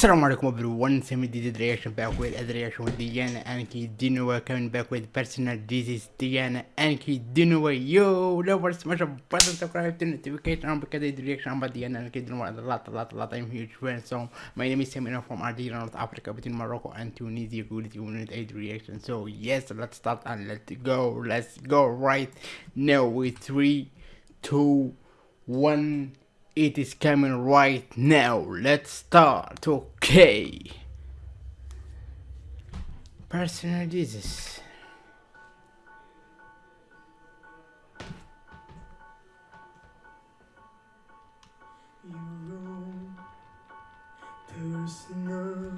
Assalamu alaikum everyone, Semi did reaction back with a reaction with Diana Anki Dinua coming back with personal is Diana Anki Dinua yo never smash a button subscribe to notification on because I reaction about Diana Ankudinova a lot a lot a lot I'm huge fan. So my name is Semina from Algeria North Africa between Morocco and Tunisia good unit 8 reaction so yes let's start and let's go. Let's go right now with 3 2 1 it is coming right now. Let's start. Okay. Personal Jesus. You roam, there's no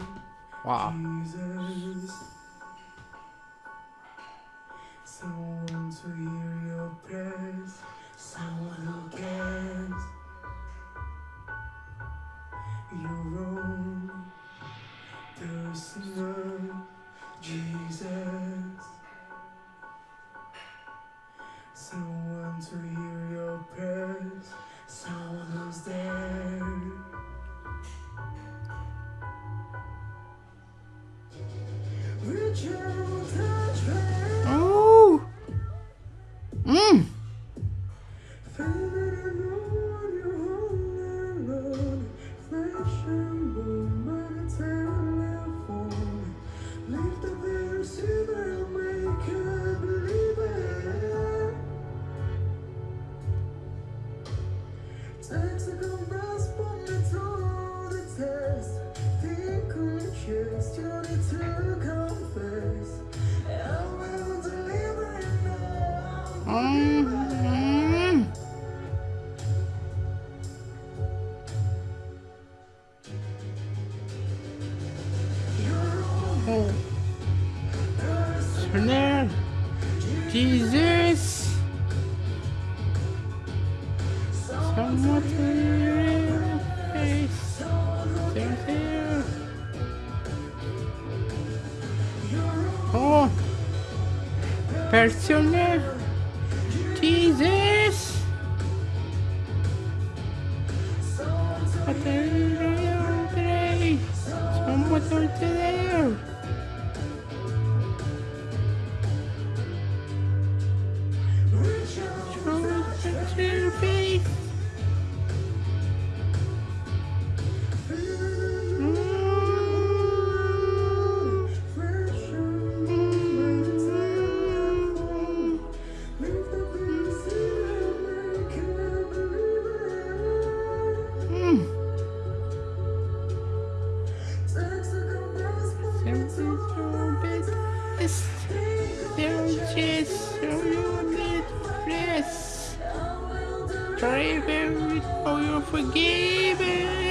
Wow. Jesus. Someone to hear your prayers, someone who's there. Reach now. Mm. Oh. Snare. Jesus. To your face. There. Oh. Personal. Jesus. What you there. Very for your forgiven.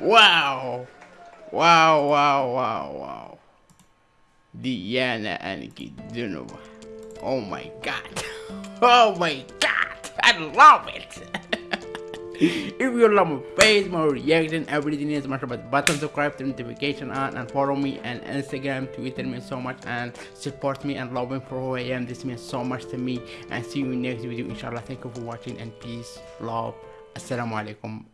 wow. Wow, wow, wow, wow. Diana Ankudinova. Oh my god. Oh my god. I love it. if you love my face, my reaction, everything is much about button, subscribe, turn notification on, and follow me on Instagram, Twitter means so much, and support me and love me for who I am. This means so much to me. And see you next video, inshallah. Thank you for watching, and peace, love. Assalamu alaikum.